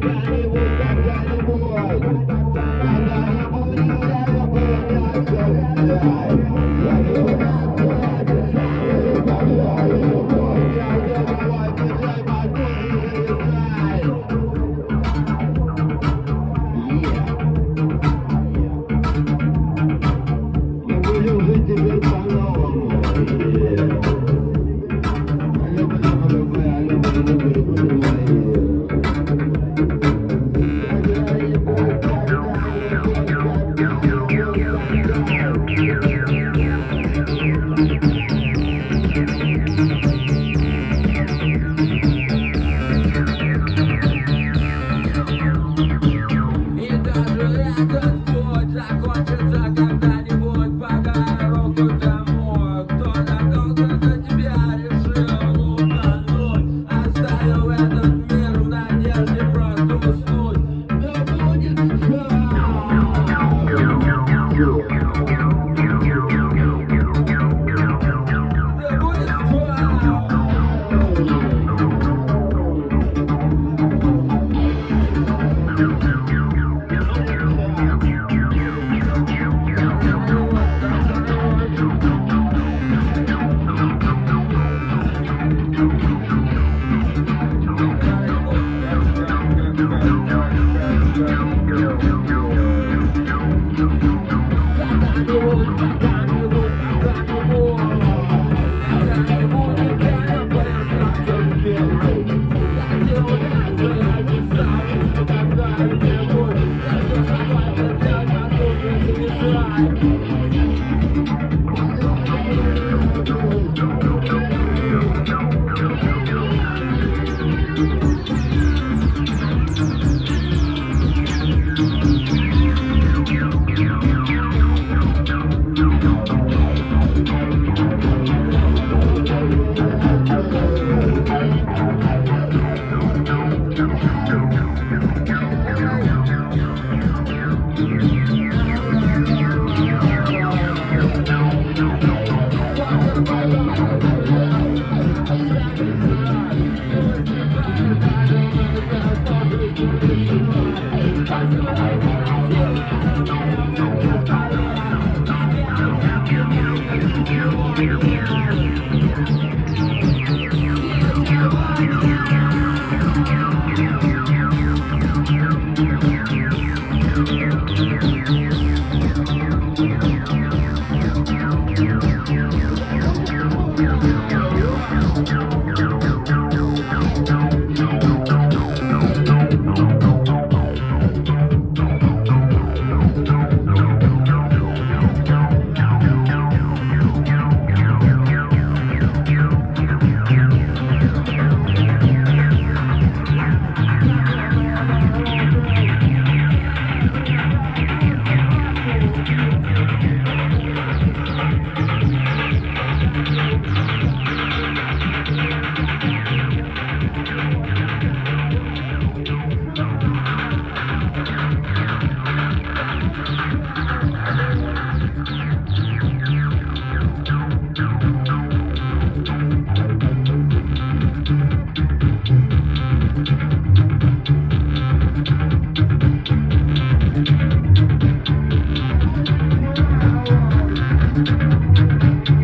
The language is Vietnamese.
Bye. you. Música